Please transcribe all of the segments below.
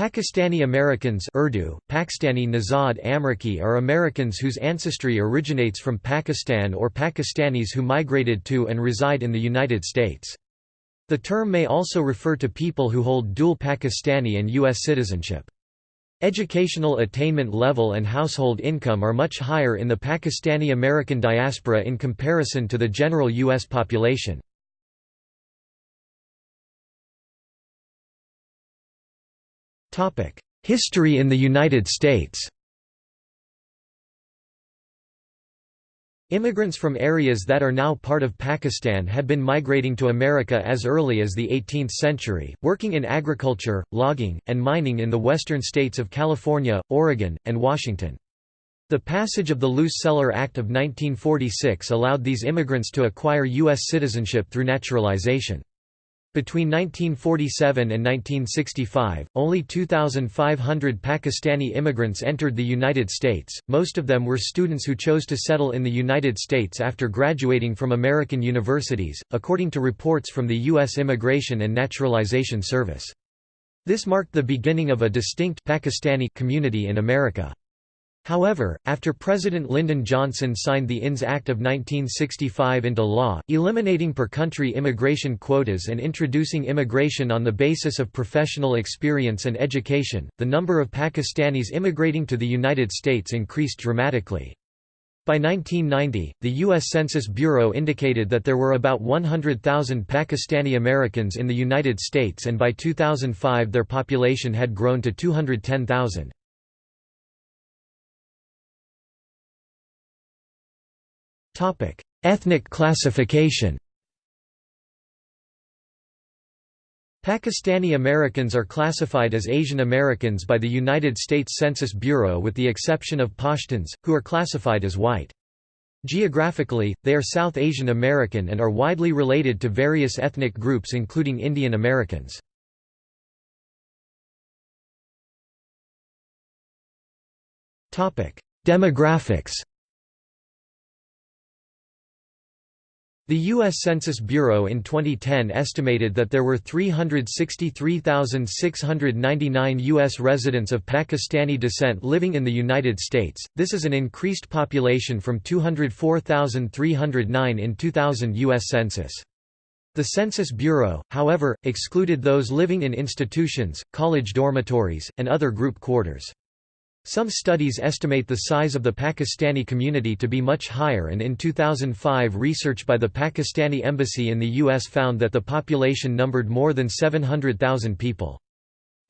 Pakistani Americans Urdu, Pakistani Nazad Amriki are Americans whose ancestry originates from Pakistan or Pakistanis who migrated to and reside in the United States. The term may also refer to people who hold dual Pakistani and U.S. citizenship. Educational attainment level and household income are much higher in the Pakistani American diaspora in comparison to the general U.S. population. History in the United States Immigrants from areas that are now part of Pakistan had been migrating to America as early as the 18th century, working in agriculture, logging, and mining in the western states of California, Oregon, and Washington. The passage of the Luce-Celler Act of 1946 allowed these immigrants to acquire U.S. citizenship through naturalization. Between 1947 and 1965, only 2,500 Pakistani immigrants entered the United States, most of them were students who chose to settle in the United States after graduating from American universities, according to reports from the U.S. Immigration and Naturalization Service. This marked the beginning of a distinct Pakistani community in America. However, after President Lyndon Johnson signed the INS Act of 1965 into law, eliminating per-country immigration quotas and introducing immigration on the basis of professional experience and education, the number of Pakistanis immigrating to the United States increased dramatically. By 1990, the U.S. Census Bureau indicated that there were about 100,000 Pakistani Americans in the United States and by 2005 their population had grown to 210,000. Ethnic classification Pakistani Americans are classified as Asian Americans by the United States Census Bureau with the exception of Pashtuns, who are classified as white. Geographically, they are South Asian American and are widely related to various ethnic groups including Indian Americans. Demographics The U.S. Census Bureau in 2010 estimated that there were 363,699 U.S. residents of Pakistani descent living in the United States, this is an increased population from 204,309 in 2000 U.S. Census. The Census Bureau, however, excluded those living in institutions, college dormitories, and other group quarters. Some studies estimate the size of the Pakistani community to be much higher and in 2005 research by the Pakistani embassy in the U.S. found that the population numbered more than 700,000 people.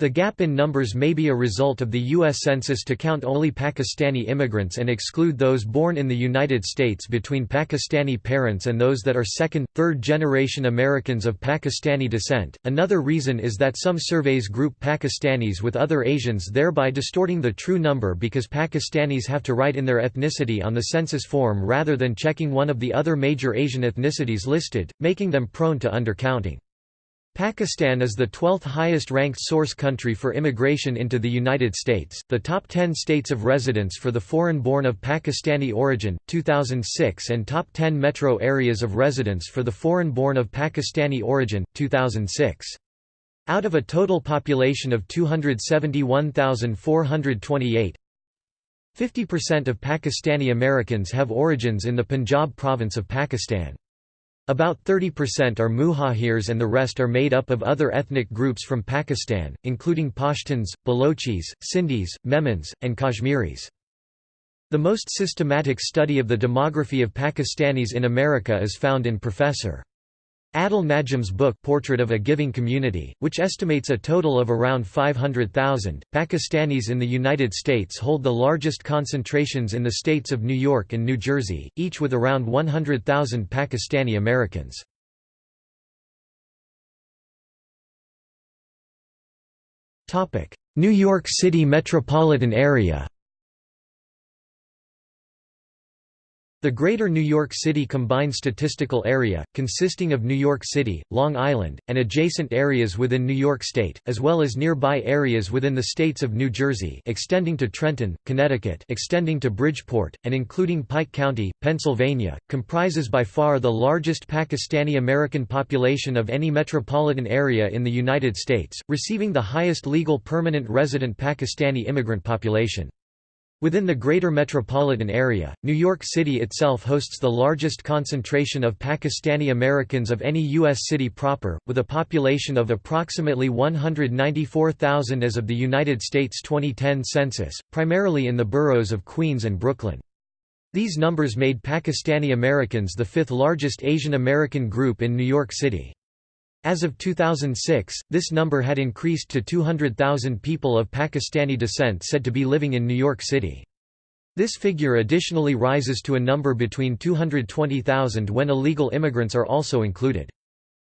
The gap in numbers may be a result of the U.S. Census to count only Pakistani immigrants and exclude those born in the United States between Pakistani parents and those that are second, third generation Americans of Pakistani descent. Another reason is that some surveys group Pakistanis with other Asians, thereby distorting the true number because Pakistanis have to write in their ethnicity on the census form rather than checking one of the other major Asian ethnicities listed, making them prone to undercounting. Pakistan is the 12th highest ranked source country for immigration into the United States. The top 10 states of residence for the foreign born of Pakistani origin, 2006, and top 10 metro areas of residence for the foreign born of Pakistani origin, 2006. Out of a total population of 271,428, 50% of Pakistani Americans have origins in the Punjab province of Pakistan. About 30% are Muhajirs and the rest are made up of other ethnic groups from Pakistan, including Pashtuns, Balochis, Sindhis, Memons, and Kashmiris. The most systematic study of the demography of Pakistanis in America is found in Professor. Adil Najam's book Portrait of a Giving Community, which estimates a total of around 500,000, Pakistanis in the United States hold the largest concentrations in the states of New York and New Jersey, each with around 100,000 Pakistani Americans. New York City metropolitan area The Greater New York City Combined Statistical Area, consisting of New York City, Long Island, and adjacent areas within New York State, as well as nearby areas within the states of New Jersey extending to Trenton, Connecticut extending to Bridgeport, and including Pike County, Pennsylvania, comprises by far the largest Pakistani-American population of any metropolitan area in the United States, receiving the highest legal permanent resident Pakistani immigrant population. Within the greater metropolitan area, New York City itself hosts the largest concentration of Pakistani Americans of any U.S. city proper, with a population of approximately 194,000 as of the United States 2010 census, primarily in the boroughs of Queens and Brooklyn. These numbers made Pakistani Americans the fifth largest Asian American group in New York City. As of 2006, this number had increased to 200,000 people of Pakistani descent said to be living in New York City. This figure additionally rises to a number between 220,000 when illegal immigrants are also included.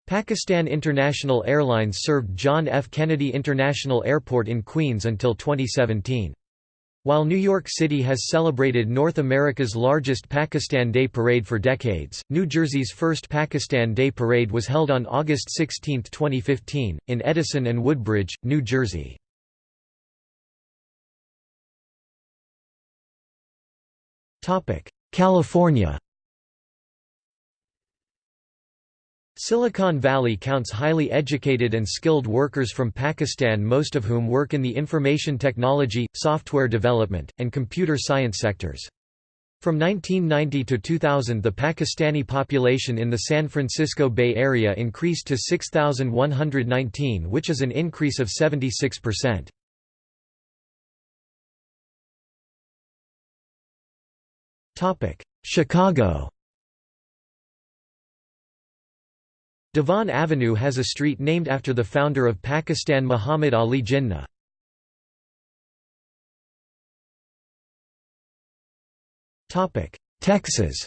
Pakistan International Airlines served John F. Kennedy International Airport in Queens until 2017. While New York City has celebrated North America's largest Pakistan Day Parade for decades, New Jersey's first Pakistan Day Parade was held on August 16, 2015, in Edison and Woodbridge, New Jersey. California Silicon Valley counts highly educated and skilled workers from Pakistan most of whom work in the information technology, software development, and computer science sectors. From 1990 to 2000 the Pakistani population in the San Francisco Bay Area increased to 6,119 which is an increase of 76%. Chicago Devon Avenue has a street named after the founder of Pakistan Muhammad Ali Jinnah. Texas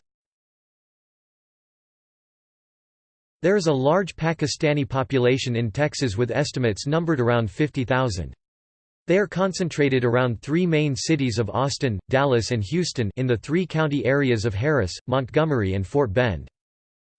There is a large Pakistani population in Texas with estimates numbered around 50,000. They are concentrated around three main cities of Austin, Dallas and Houston in the three county areas of Harris, Montgomery and Fort Bend.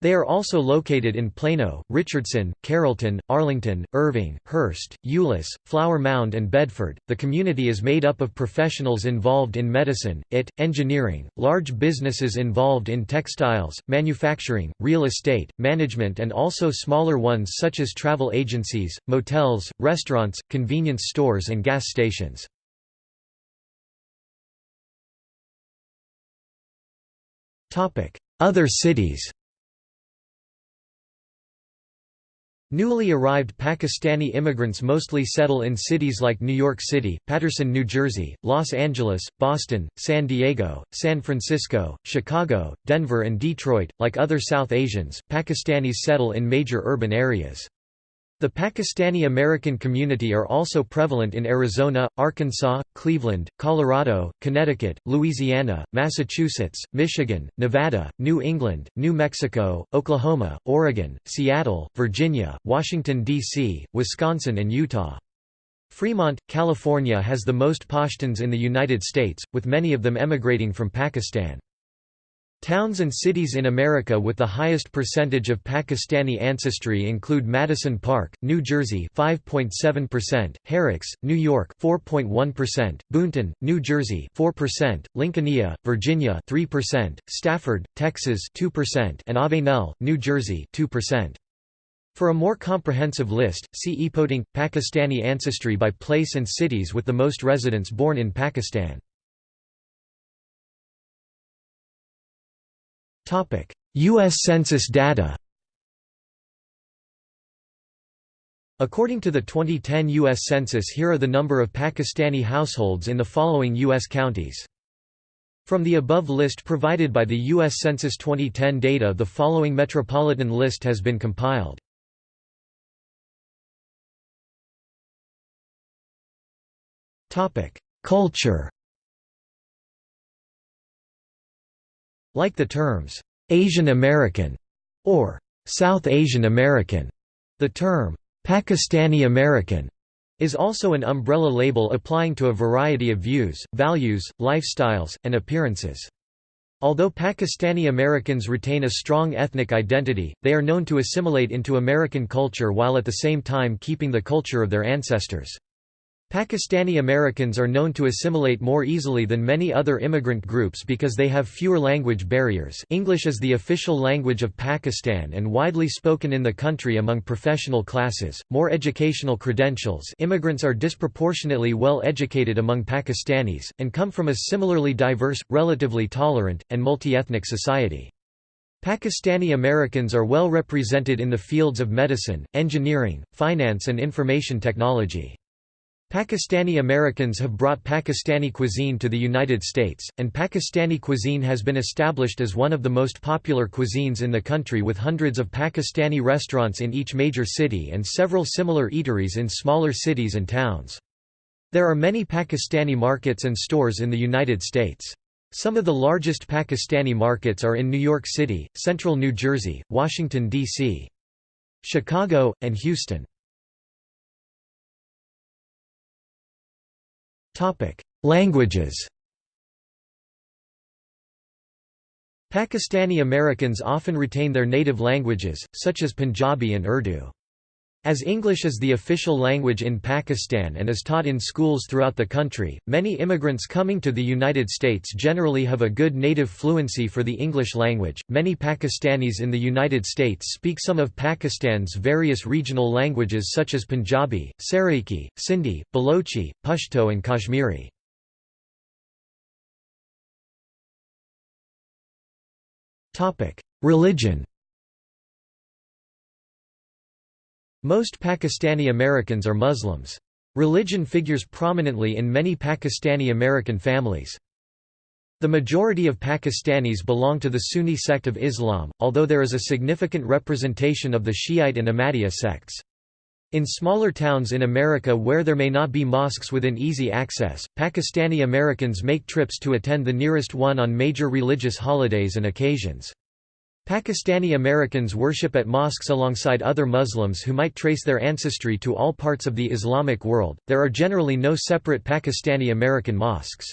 They are also located in Plano, Richardson, Carrollton, Arlington, Irving, Hurst, Euless, Flower Mound, and Bedford. The community is made up of professionals involved in medicine, IT, engineering, large businesses involved in textiles, manufacturing, real estate, management, and also smaller ones such as travel agencies, motels, restaurants, convenience stores, and gas stations. Other cities Newly arrived Pakistani immigrants mostly settle in cities like New York City, Paterson, New Jersey, Los Angeles, Boston, San Diego, San Francisco, Chicago, Denver and Detroit. Like other South Asians, Pakistanis settle in major urban areas. The Pakistani-American community are also prevalent in Arizona, Arkansas, Cleveland, Colorado, Connecticut, Louisiana, Massachusetts, Michigan, Nevada, New England, New Mexico, Oklahoma, Oregon, Seattle, Virginia, Washington, D.C., Wisconsin and Utah. Fremont, California has the most Pashtuns in the United States, with many of them emigrating from Pakistan. Towns and cities in America with the highest percentage of Pakistani ancestry include Madison Park, New Jersey 5.7%, Herricks, New York 4.1%, Boonton, New Jersey 4%, Lincolnia, Virginia 3%, Stafford, Texas 2%, and Avenel, New Jersey 2%. For a more comprehensive list, see ePOTING, Pakistani ancestry by place and cities with the most residents born in Pakistan. U.S. Census data According to the 2010 U.S. Census here are the number of Pakistani households in the following U.S. counties. From the above list provided by the U.S. Census 2010 data the following metropolitan list has been compiled. Topic: Culture Like the terms, "'Asian American' or "'South Asian American', the term, "'Pakistani American' is also an umbrella label applying to a variety of views, values, lifestyles, and appearances. Although Pakistani Americans retain a strong ethnic identity, they are known to assimilate into American culture while at the same time keeping the culture of their ancestors. Pakistani Americans are known to assimilate more easily than many other immigrant groups because they have fewer language barriers English is the official language of Pakistan and widely spoken in the country among professional classes, more educational credentials immigrants are disproportionately well educated among Pakistanis, and come from a similarly diverse, relatively tolerant, and multi-ethnic society. Pakistani Americans are well represented in the fields of medicine, engineering, finance and information technology. Pakistani Americans have brought Pakistani cuisine to the United States, and Pakistani cuisine has been established as one of the most popular cuisines in the country with hundreds of Pakistani restaurants in each major city and several similar eateries in smaller cities and towns. There are many Pakistani markets and stores in the United States. Some of the largest Pakistani markets are in New York City, central New Jersey, Washington, D.C. Chicago, and Houston. Languages Pakistani Americans often retain their native languages, such as Punjabi and Urdu. As English is the official language in Pakistan and is taught in schools throughout the country, many immigrants coming to the United States generally have a good native fluency for the English language. Many Pakistanis in the United States speak some of Pakistan's various regional languages such as Punjabi, Saraiki, Sindhi, Balochi, Pashto, and Kashmiri. Religion Most Pakistani Americans are Muslims. Religion figures prominently in many Pakistani American families. The majority of Pakistanis belong to the Sunni sect of Islam, although there is a significant representation of the Shiite and Ahmadiyya sects. In smaller towns in America where there may not be mosques within easy access, Pakistani Americans make trips to attend the nearest one on major religious holidays and occasions. Pakistani Americans worship at mosques alongside other Muslims who might trace their ancestry to all parts of the Islamic world. There are generally no separate Pakistani American mosques.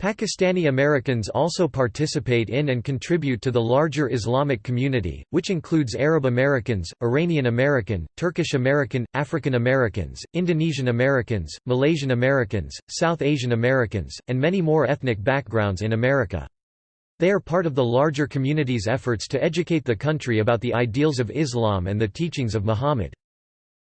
Pakistani Americans also participate in and contribute to the larger Islamic community, which includes Arab Americans, Iranian American, Turkish American, African Americans, Indonesian Americans, Malaysian Americans, South Asian Americans, and many more ethnic backgrounds in America. They are part of the larger community's efforts to educate the country about the ideals of Islam and the teachings of Muhammad.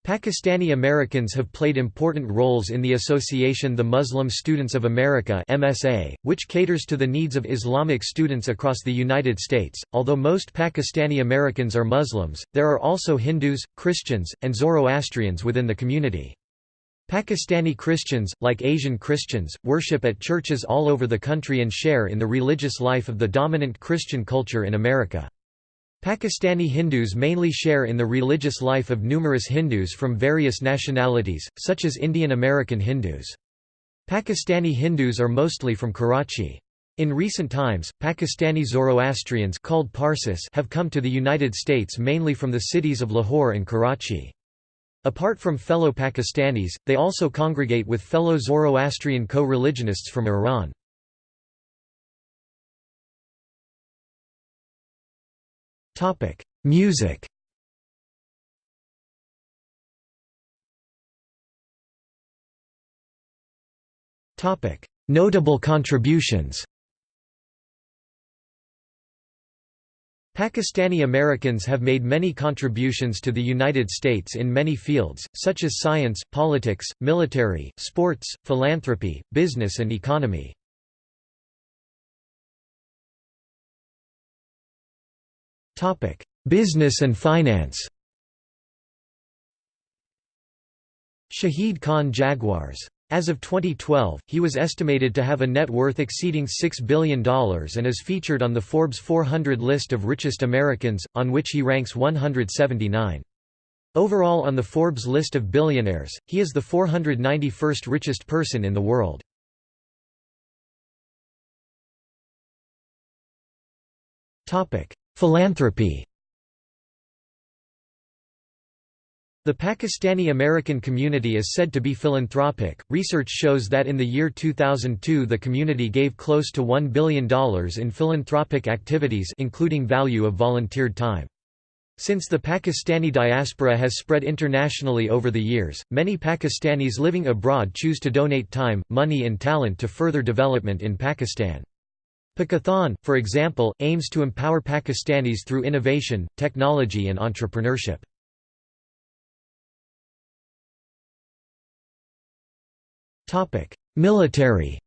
Pakistani Americans have played important roles in the association The Muslim Students of America MSA, which caters to the needs of Islamic students across the United States. Although most Pakistani Americans are Muslims, there are also Hindus, Christians, and Zoroastrians within the community. Pakistani Christians, like Asian Christians, worship at churches all over the country and share in the religious life of the dominant Christian culture in America. Pakistani Hindus mainly share in the religious life of numerous Hindus from various nationalities, such as Indian American Hindus. Pakistani Hindus are mostly from Karachi. In recent times, Pakistani Zoroastrians called Parsis have come to the United States mainly from the cities of Lahore and Karachi. Apart from fellow Pakistanis, they also congregate with fellow Zoroastrian co-religionists from Iran. Topic: Music Topic: Notable contributions Pakistani Americans have made many contributions to the United States in many fields, such as science, politics, military, sports, philanthropy, business and economy. business and finance Shahid Khan Jaguars as of 2012, he was estimated to have a net worth exceeding $6 billion and is featured on the Forbes 400 list of richest Americans, on which he ranks 179. Overall on the Forbes list of billionaires, he is the 491st richest person in the world. Philanthropy The Pakistani American community is said to be philanthropic. Research shows that in the year 2002 the community gave close to $1 billion in philanthropic activities including value of volunteered time. Since the Pakistani diaspora has spread internationally over the years, many Pakistanis living abroad choose to donate time, money and talent to further development in Pakistan. Pakathon, for example, aims to empower Pakistanis through innovation, technology and entrepreneurship. Military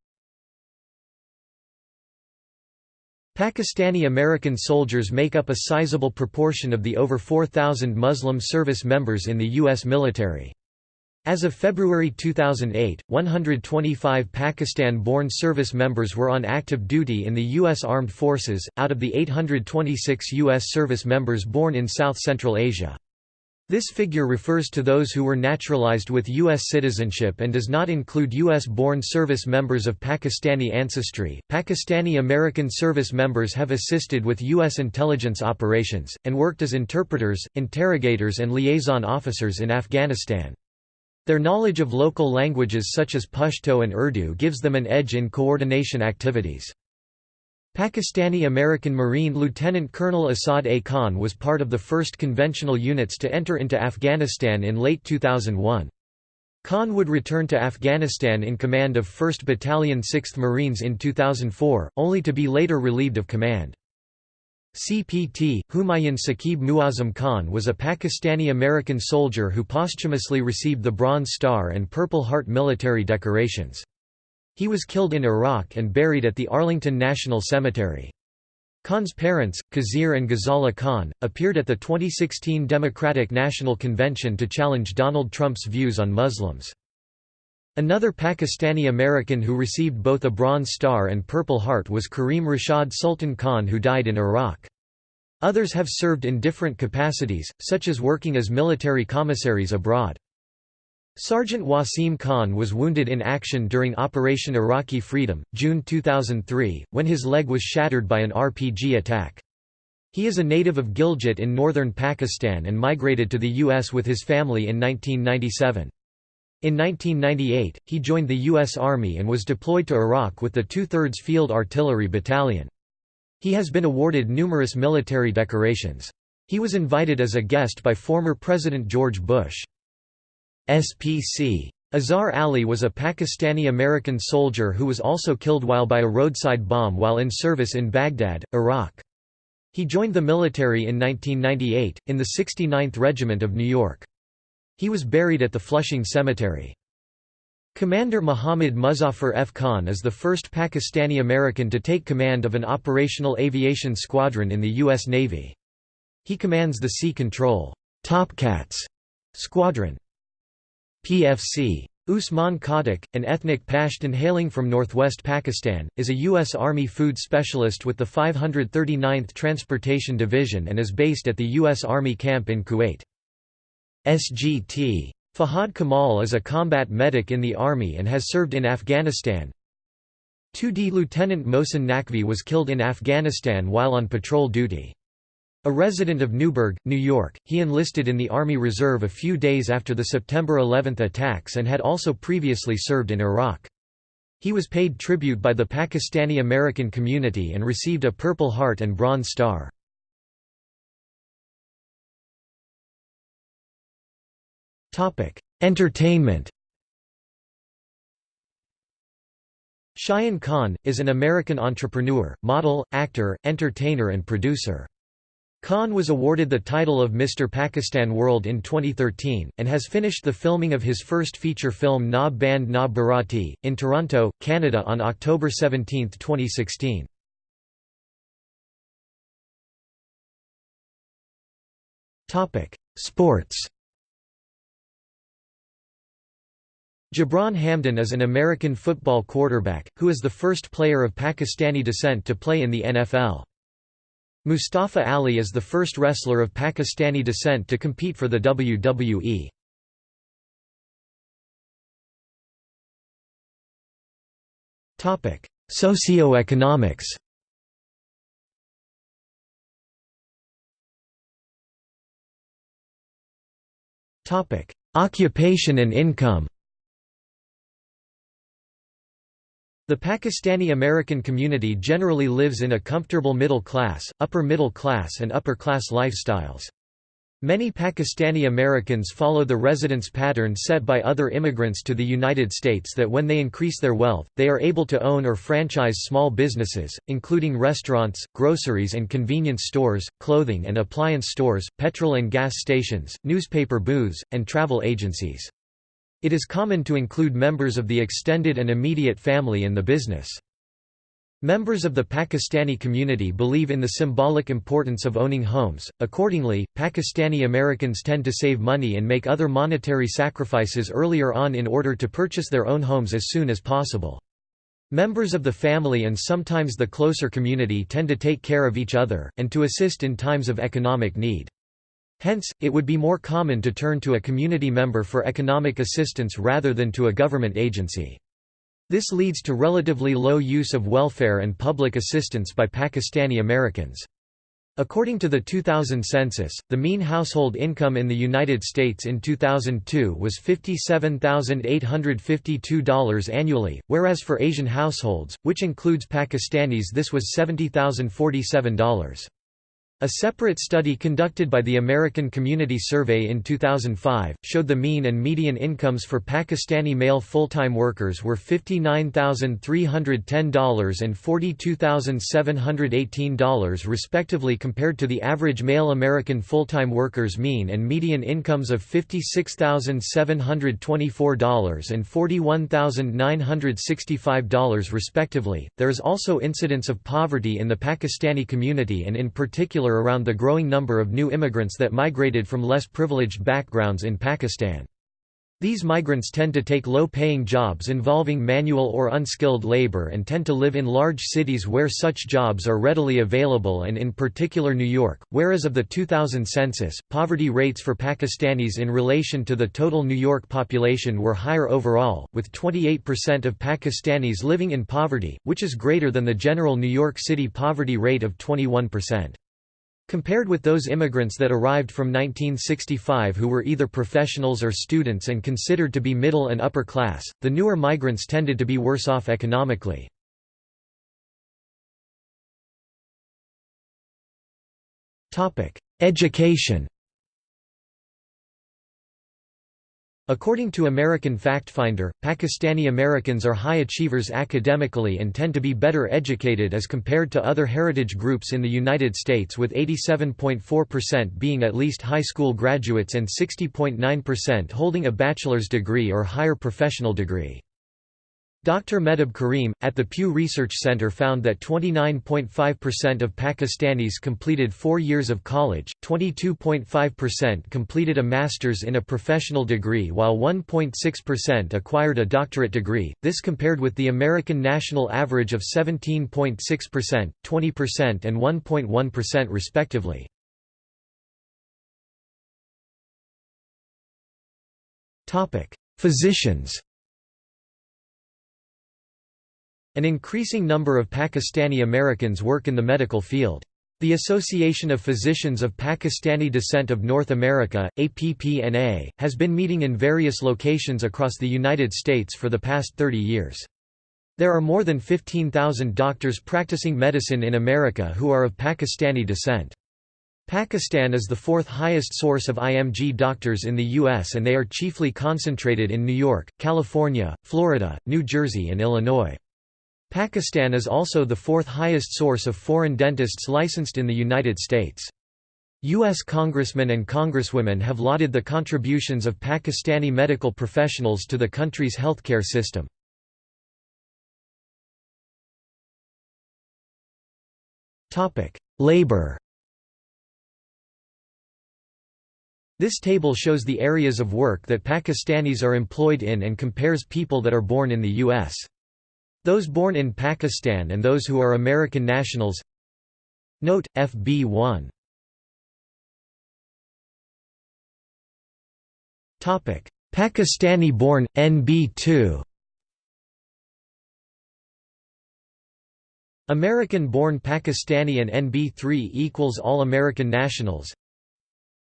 Pakistani American soldiers make up a sizable proportion of the over 4,000 Muslim service members in the U.S. military. As of February 2008, 125 Pakistan-born service members were on active duty in the U.S. Armed Forces, out of the 826 U.S. service members born in South Central Asia. This figure refers to those who were naturalized with U.S. citizenship and does not include U.S.-born service members of Pakistani ancestry. Pakistani American service members have assisted with U.S. intelligence operations, and worked as interpreters, interrogators and liaison officers in Afghanistan. Their knowledge of local languages such as Pashto and Urdu gives them an edge in coordination activities. Pakistani American Marine Lieutenant Colonel Asad A. Khan was part of the first conventional units to enter into Afghanistan in late 2001. Khan would return to Afghanistan in command of 1st Battalion 6th Marines in 2004, only to be later relieved of command. CPT, Humayun Saqib Muazzam Khan was a Pakistani-American soldier who posthumously received the Bronze Star and Purple Heart military decorations. He was killed in Iraq and buried at the Arlington National Cemetery. Khan's parents, Khizr and Ghazala Khan, appeared at the 2016 Democratic National Convention to challenge Donald Trump's views on Muslims. Another Pakistani American who received both a Bronze Star and Purple Heart was Kareem Rashad Sultan Khan who died in Iraq. Others have served in different capacities, such as working as military commissaries abroad. Sergeant Wasim Khan was wounded in action during Operation Iraqi Freedom, June 2003, when his leg was shattered by an RPG attack. He is a native of Gilgit in northern Pakistan and migrated to the U.S. with his family in 1997. In 1998, he joined the U.S. Army and was deployed to Iraq with the 2/3 Field Artillery Battalion. He has been awarded numerous military decorations. He was invited as a guest by former President George Bush. SPC. Azhar Ali was a Pakistani-American soldier who was also killed while by a roadside bomb while in service in Baghdad, Iraq. He joined the military in 1998, in the 69th Regiment of New York. He was buried at the Flushing Cemetery. Commander Muhammad Muzaffar F. Khan is the first Pakistani-American to take command of an operational aviation squadron in the U.S. Navy. He commands the Sea Control Topcats Squadron. PFC. Usman Khattak, an ethnic Pashtun hailing from northwest Pakistan, is a U.S. Army food specialist with the 539th Transportation Division and is based at the U.S. Army camp in Kuwait. SGT. Fahad Kamal is a combat medic in the Army and has served in Afghanistan. 2D Lieutenant Mohsen Naqvi was killed in Afghanistan while on patrol duty. A resident of Newburgh, New York, he enlisted in the Army Reserve a few days after the September 11 attacks and had also previously served in Iraq. He was paid tribute by the Pakistani American community and received a Purple Heart and Bronze Star. Entertainment Shayan Khan, is an American entrepreneur, model, actor, entertainer and producer. Khan was awarded the title of Mr. Pakistan World in 2013, and has finished the filming of his first feature film Na Band Na Barati, in Toronto, Canada on October 17, 2016. Sports Gibran Hamdan is an American football quarterback, who is the first player of Pakistani descent to play in the NFL. Mustafa Ali is the first wrestler of Pakistani descent to compete for the WWE. Topic: Socioeconomics Topic: Occupation and income The Pakistani American community generally lives in a comfortable middle class, upper middle class and upper class lifestyles. Many Pakistani Americans follow the residence pattern set by other immigrants to the United States that when they increase their wealth, they are able to own or franchise small businesses, including restaurants, groceries and convenience stores, clothing and appliance stores, petrol and gas stations, newspaper booths, and travel agencies. It is common to include members of the extended and immediate family in the business. Members of the Pakistani community believe in the symbolic importance of owning homes, accordingly, Pakistani Americans tend to save money and make other monetary sacrifices earlier on in order to purchase their own homes as soon as possible. Members of the family and sometimes the closer community tend to take care of each other, and to assist in times of economic need. Hence, it would be more common to turn to a community member for economic assistance rather than to a government agency. This leads to relatively low use of welfare and public assistance by Pakistani Americans. According to the 2000 census, the mean household income in the United States in 2002 was $57,852 annually, whereas for Asian households, which includes Pakistanis this was $70,047. A separate study conducted by the American Community Survey in 2005, showed the mean and median incomes for Pakistani male full-time workers were $59,310 and $42,718 respectively compared to the average male American full-time workers' mean and median incomes of $56,724 and $41,965 respectively. There is also incidence of poverty in the Pakistani community and in particular around the growing number of new immigrants that migrated from less privileged backgrounds in Pakistan. These migrants tend to take low-paying jobs involving manual or unskilled labor and tend to live in large cities where such jobs are readily available and in particular New York, whereas of the 2000 census, poverty rates for Pakistanis in relation to the total New York population were higher overall, with 28% of Pakistanis living in poverty, which is greater than the general New York City poverty rate of 21%. Compared with those immigrants that arrived from 1965 who were either professionals or students and considered to be middle and upper class, the newer migrants tended to be worse off economically. Education According to American FactFinder, Pakistani Americans are high achievers academically and tend to be better educated as compared to other heritage groups in the United States with 87.4% being at least high school graduates and 60.9% holding a bachelor's degree or higher professional degree. Dr. Mehtab Karim, at the Pew Research Center found that 29.5% of Pakistanis completed four years of college, 22.5% completed a master's in a professional degree while 1.6% acquired a doctorate degree, this compared with the American national average of 17.6%, 20% and 1.1% respectively. Physicians An increasing number of Pakistani Americans work in the medical field. The Association of Physicians of Pakistani Descent of North America, APPNA, has been meeting in various locations across the United States for the past 30 years. There are more than 15,000 doctors practicing medicine in America who are of Pakistani descent. Pakistan is the fourth highest source of IMG doctors in the U.S. and they are chiefly concentrated in New York, California, Florida, New Jersey and Illinois. Pakistan is also the fourth highest source of foreign dentists licensed in the United States. U.S. congressmen and congresswomen have lauded the contributions of Pakistani medical professionals to the country's healthcare system. Labor This table shows the areas of work that Pakistanis are employed in and compares people that are born in the U.S. Those born in Pakistan and those who are American nationals. Note, FB1 Pakistani-born, NB2 American-born Pakistani and NB3 equals all American nationals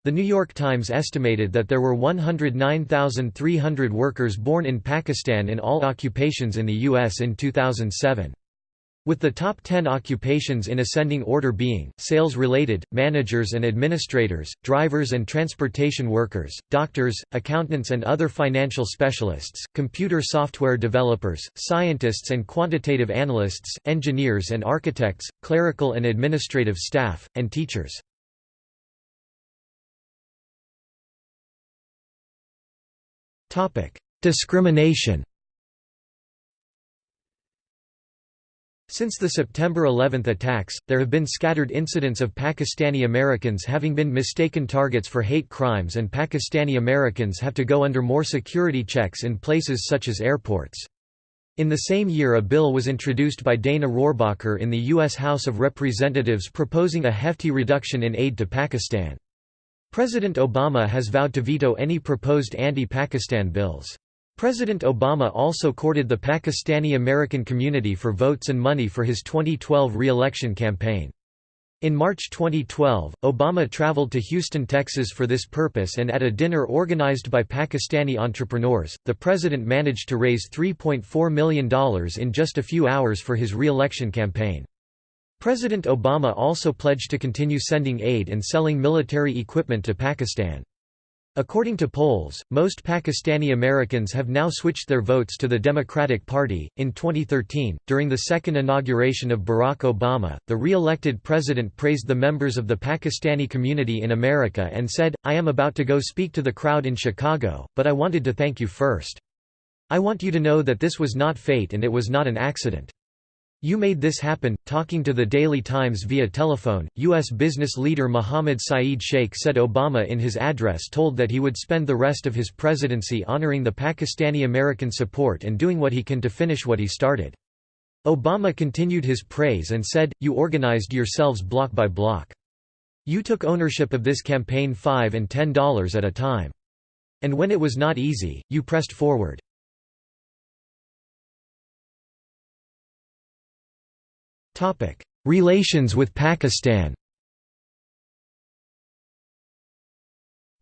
The New York Times estimated that there were 109,300 workers born in Pakistan in all occupations in the U.S. in 2007. With the top 10 occupations in ascending order being, sales-related, managers and administrators, drivers and transportation workers, doctors, accountants and other financial specialists, computer software developers, scientists and quantitative analysts, engineers and architects, clerical and administrative staff, and teachers. Discrimination Since the September 11 attacks, there have been scattered incidents of Pakistani Americans having been mistaken targets for hate crimes and Pakistani Americans have to go under more security checks in places such as airports. In the same year a bill was introduced by Dana Rohrabacher in the U.S. House of Representatives proposing a hefty reduction in aid to Pakistan. President Obama has vowed to veto any proposed anti-Pakistan bills. President Obama also courted the Pakistani American community for votes and money for his 2012 re-election campaign. In March 2012, Obama traveled to Houston, Texas for this purpose and at a dinner organized by Pakistani entrepreneurs, the president managed to raise $3.4 million in just a few hours for his re-election campaign. President Obama also pledged to continue sending aid and selling military equipment to Pakistan. According to polls, most Pakistani Americans have now switched their votes to the Democratic Party. In 2013, during the second inauguration of Barack Obama, the re elected president praised the members of the Pakistani community in America and said, I am about to go speak to the crowd in Chicago, but I wanted to thank you first. I want you to know that this was not fate and it was not an accident. You made this happen. Talking to the Daily Times via telephone, U.S. business leader Mohammed Saeed Sheikh said Obama in his address told that he would spend the rest of his presidency honoring the Pakistani American support and doing what he can to finish what he started. Obama continued his praise and said, You organized yourselves block by block. You took ownership of this campaign 5 and $10 at a time. And when it was not easy, you pressed forward. Relations with Pakistan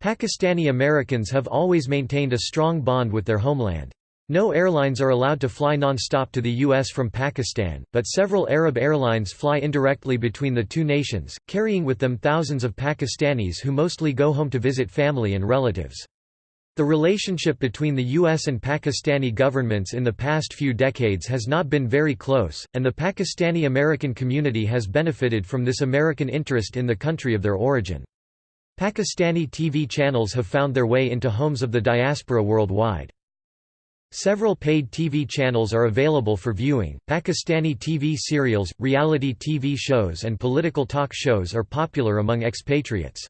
Pakistani Americans have always maintained a strong bond with their homeland. No airlines are allowed to fly non-stop to the U.S. from Pakistan, but several Arab airlines fly indirectly between the two nations, carrying with them thousands of Pakistanis who mostly go home to visit family and relatives. The relationship between the U.S. and Pakistani governments in the past few decades has not been very close, and the Pakistani-American community has benefited from this American interest in the country of their origin. Pakistani TV channels have found their way into homes of the diaspora worldwide. Several paid TV channels are available for viewing. Pakistani TV serials, reality TV shows, and political talk shows are popular among expatriates.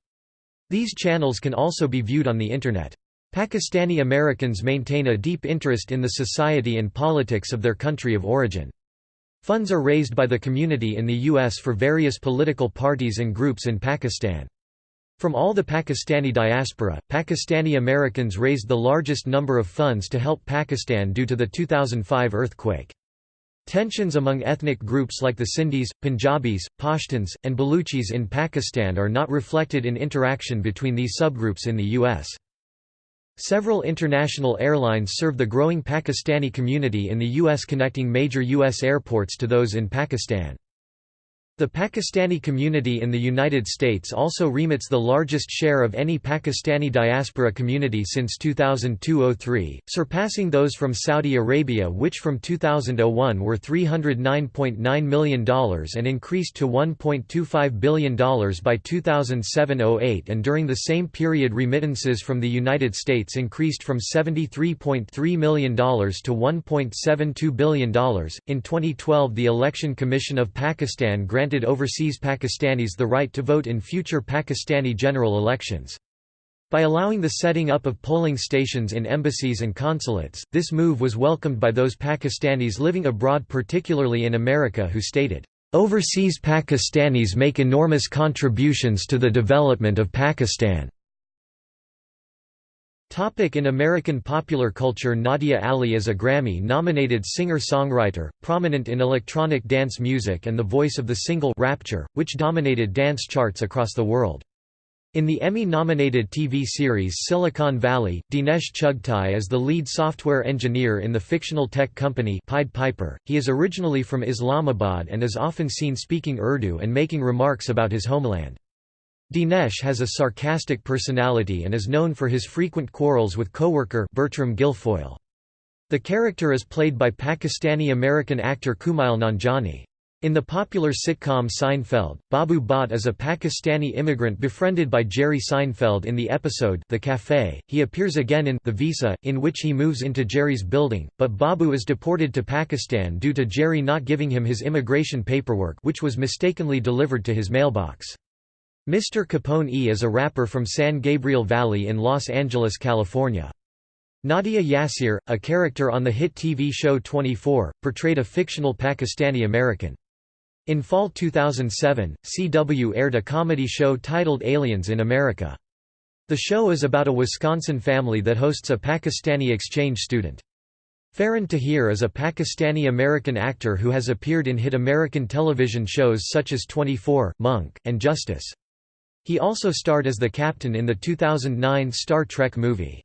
These channels can also be viewed on the Internet. Pakistani Americans maintain a deep interest in the society and politics of their country of origin. Funds are raised by the community in the U.S. for various political parties and groups in Pakistan. From all the Pakistani diaspora, Pakistani Americans raised the largest number of funds to help Pakistan due to the 2005 earthquake. Tensions among ethnic groups like the Sindhis, Punjabis, Pashtuns, and Baluchis in Pakistan are not reflected in interaction between these subgroups in the U.S. Several international airlines serve the growing Pakistani community in the U.S. connecting major U.S. airports to those in Pakistan. The Pakistani community in the United States also remits the largest share of any Pakistani diaspora community since 2002–03, surpassing those from Saudi Arabia which from 2001 were $309.9 million and increased to $1.25 billion by 2007–08 and during the same period remittances from the United States increased from $73.3 million to $1.72 billion. In 2012 the Election Commission of Pakistan granted granted overseas Pakistanis the right to vote in future Pakistani general elections. By allowing the setting up of polling stations in embassies and consulates, this move was welcomed by those Pakistanis living abroad particularly in America who stated, "...overseas Pakistanis make enormous contributions to the development of Pakistan." Topic in American popular culture Nadia Ali is a Grammy-nominated singer-songwriter, prominent in electronic dance music and the voice of the single Rapture, which dominated dance charts across the world. In the Emmy-nominated TV series Silicon Valley, Dinesh Chugtai is the lead software engineer in the fictional tech company Pied Piper. He is originally from Islamabad and is often seen speaking Urdu and making remarks about his homeland. Dinesh has a sarcastic personality and is known for his frequent quarrels with co-worker Bertram Guilfoyle. The character is played by Pakistani-American actor Kumail Nanjiani. In the popular sitcom Seinfeld, Babu Bhatt is a Pakistani immigrant befriended by Jerry Seinfeld in the episode The Cafe. He appears again in The Visa, in which he moves into Jerry's building, but Babu is deported to Pakistan due to Jerry not giving him his immigration paperwork which was mistakenly delivered to his mailbox. Mr. Capone E is a rapper from San Gabriel Valley in Los Angeles, California. Nadia Yassir, a character on the hit TV show 24, portrayed a fictional Pakistani American. In fall 2007, CW aired a comedy show titled Aliens in America. The show is about a Wisconsin family that hosts a Pakistani exchange student. Farhan Tahir is a Pakistani-American actor who has appeared in hit American television shows such as 24, Monk, and Justice. He also starred as the captain in the 2009 Star Trek movie.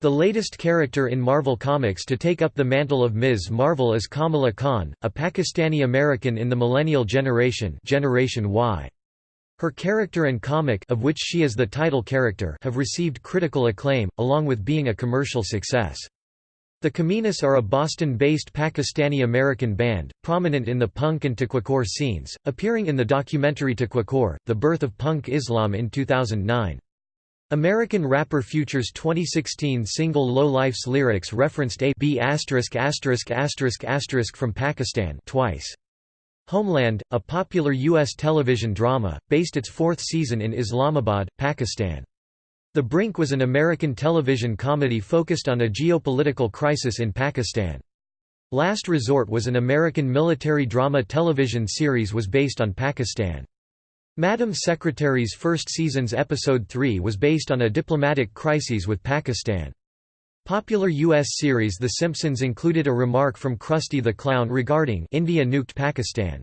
The latest character in Marvel Comics to take up the mantle of Ms. Marvel is Kamala Khan, a Pakistani-American in the millennial generation Generation Y. Her character and comic of which she is the title character have received critical acclaim, along with being a commercial success. The Kominas are a Boston-based Pakistani-American band, prominent in the punk and Taqwacore scenes, appearing in the documentary Taqwacore, The Birth of Punk Islam in 2009. American rapper Future's 2016 single Low Life's lyrics referenced a B asterisk asterisk asterisk asterisk from Pakistan twice. Homeland, a popular U.S. television drama, based its fourth season in Islamabad, Pakistan. The Brink was an American television comedy focused on a geopolitical crisis in Pakistan. Last Resort was an American military drama television series was based on Pakistan. Madam Secretary's first season's episode 3 was based on a diplomatic crisis with Pakistan. Popular U.S. series The Simpsons included a remark from Krusty the Clown regarding India nuked Pakistan.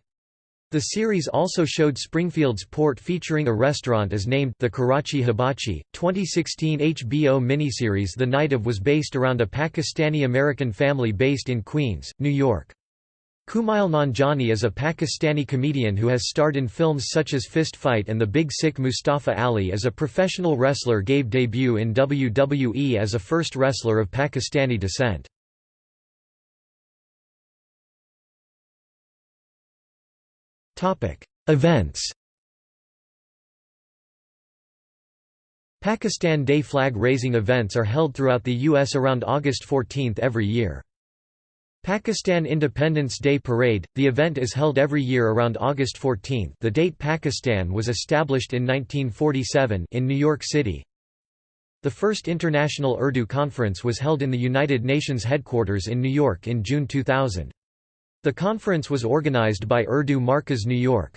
The series also showed Springfield's port featuring a restaurant as named The Karachi Hibachi. 2016 HBO miniseries The Night of was based around a Pakistani-American family based in Queens, New York. Kumail Nanjiani is a Pakistani comedian who has starred in films such as Fist Fight and The Big Sick Mustafa Ali as a professional wrestler gave debut in WWE as a first wrestler of Pakistani descent. Events Pakistan Day flag raising events are held throughout the U.S. around August 14 every year. Pakistan Independence Day Parade – The event is held every year around August 14 the date Pakistan was established in 1947 in New York City. The first International Urdu Conference was held in the United Nations headquarters in New York in June 2000. The conference was organized by Urdu Markaz New York.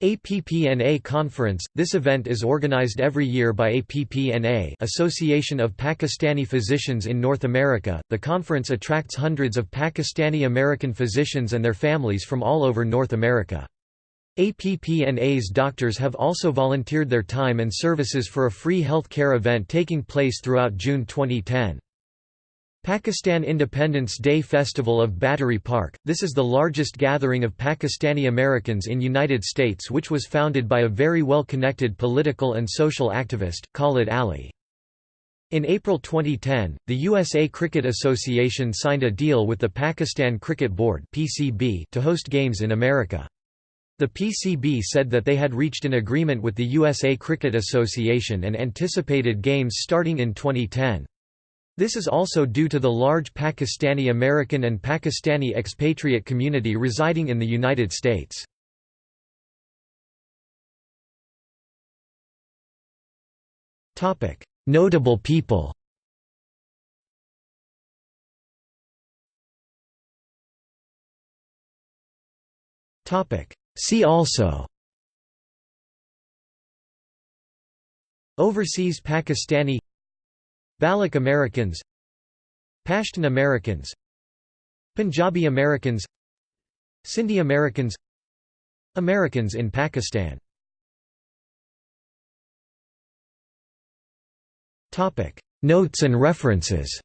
APPNA Conference – This event is organized every year by APPNA Association of Pakistani Physicians in North America. The conference attracts hundreds of Pakistani-American physicians and their families from all over North America. APPNA's doctors have also volunteered their time and services for a free health care event taking place throughout June 2010. Pakistan Independence Day Festival of Battery Park – This is the largest gathering of Pakistani Americans in United States which was founded by a very well-connected political and social activist, Khalid Ali. In April 2010, the USA Cricket Association signed a deal with the Pakistan Cricket Board to host games in America. The PCB said that they had reached an agreement with the USA Cricket Association and anticipated games starting in 2010. This is also due to the large Pakistani American and Pakistani expatriate community residing in the United States. Notable people See also Overseas Pakistani Baloch Americans Pashtun Americans Punjabi Americans Sindhi Americans Americans in Pakistan. Notes and references.